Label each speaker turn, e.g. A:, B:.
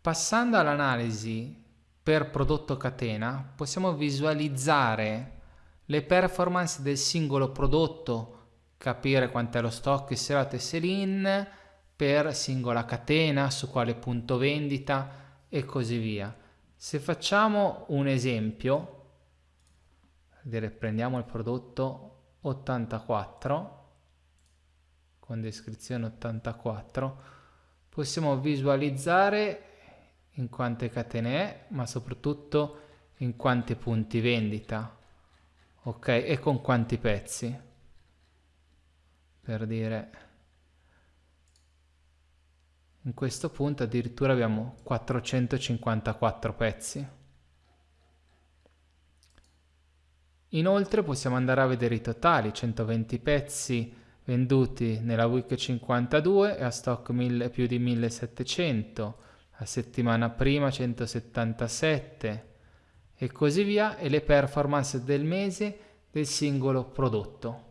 A: Passando all'analisi per prodotto catena, possiamo visualizzare le performance del singolo prodotto, capire quant'è lo stock isolato e sell-in per singola catena, su quale punto vendita e così via. Se facciamo un esempio, dire, prendiamo il prodotto 84 con descrizione 84 possiamo visualizzare in quante catene è ma soprattutto in quanti punti vendita ok? E con quanti pezzi? Per dire in questo punto addirittura abbiamo 454 pezzi. Inoltre possiamo andare a vedere i totali, 120 pezzi venduti nella week 52 e a stock 1000, più di 1700, la settimana prima 177 e così via e le performance del mese del singolo prodotto.